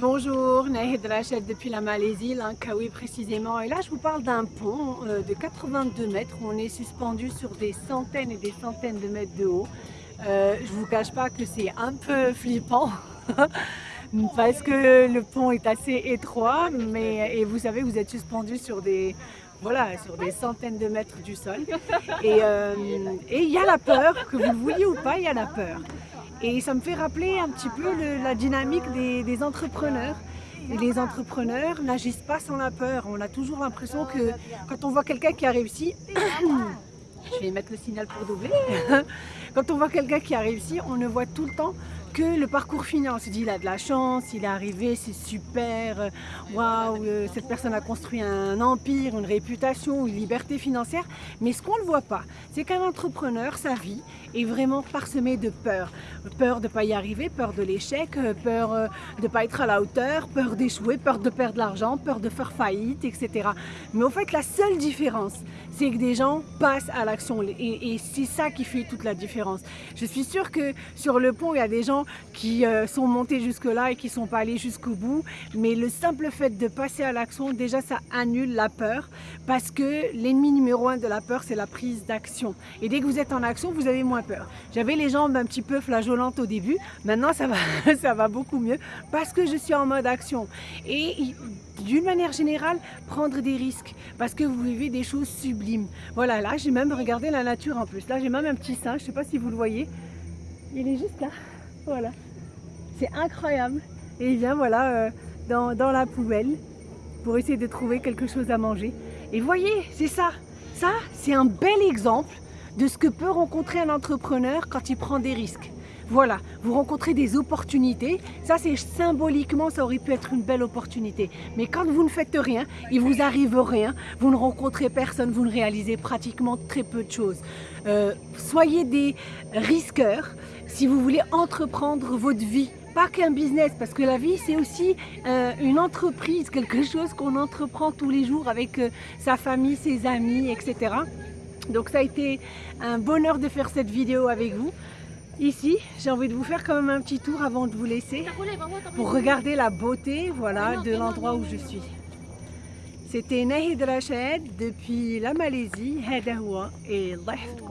Bonjour, Nahid Rachel depuis la Malaisie, Langkawi précisément. Et là, je vous parle d'un pont euh, de 82 mètres où on est suspendu sur des centaines et des centaines de mètres de haut. Euh, je vous cache pas que c'est un peu flippant parce que le pont est assez étroit, mais et vous savez, vous êtes suspendu sur des voilà, sur des centaines de mètres du sol. Euh, et il y a la peur, que vous le vouliez ou pas, il y a la peur. Et ça me fait rappeler un petit peu la dynamique des, entrepreneurs. Les entrepreneurs n'agissent pas sans la peur. On a toujours l'impression que quand on voit quelqu'un qui a réussi, je vais mettre le signal pour doubler, quand on voit quelqu'un qui a réussi, on ne voit tout le temps que le parcours final. On se dit, il a de la chance, il est arrivé, c'est super, waouh, euh, cette personne a construit un empire, une réputation, une liberté financière. Mais ce qu'on ne voit pas, c'est qu'un entrepreneur, sa vie est vraiment parsemée de peur. Peur de ne pas y arriver, peur de l'échec, euh, peur euh, de ne pas être à la hauteur, peur d'échouer, peur de perdre l'argent, peur de faire faillite, etc. Mais au fait, la seule différence, c'est que des gens passent à l'action. Et, et c'est ça qui fait toute la différence. Je suis sûre que sur le pont, il y a des gens qui euh, sont montés jusque-là et qui ne sont pas allés jusqu'au bout. Mais le simple fait de passer à l'action, déjà ça annule la peur parce que l'ennemi numéro un de la peur, c'est la prise d'action. Et dès que vous êtes en action, vous avez moins J'avais les jambes un petit peu flageolantes au début. Maintenant, ça va, ça va beaucoup mieux parce que je suis en mode action. Et d'une manière générale, prendre des risques parce que vous vivez des choses sublimes. Voilà, là, j'ai même regardé la nature en plus. Là, j'ai même un petit singe, je sais pas si vous le voyez. Il est juste là. Voilà, c'est incroyable. Et il vient voilà, euh, dans, dans, la poubelle pour essayer de trouver quelque chose à manger. Et voyez, c'est ça. Ça, c'est un bel exemple de ce que peut rencontrer un entrepreneur quand il prend des risques. Voilà, vous rencontrez des opportunités. Ça, c'est symboliquement, ça aurait pu être une belle opportunité. Mais quand vous ne faites rien, il vous arrive rien, vous ne rencontrez personne, vous ne réalisez pratiquement très peu de choses. Euh, soyez des risqueurs si vous voulez entreprendre votre vie pas qu'un business, parce que la vie c'est aussi euh, une entreprise, quelque chose qu'on entreprend tous les jours avec euh, sa famille, ses amis, etc. Donc ça a été un bonheur de faire cette vidéo avec vous. Ici, j'ai envie de vous faire quand même un petit tour avant de vous laisser pour regarder la beauté voilà, de l'endroit où je suis. C'était Nahid Rachid depuis la Malaisie, Hadawa et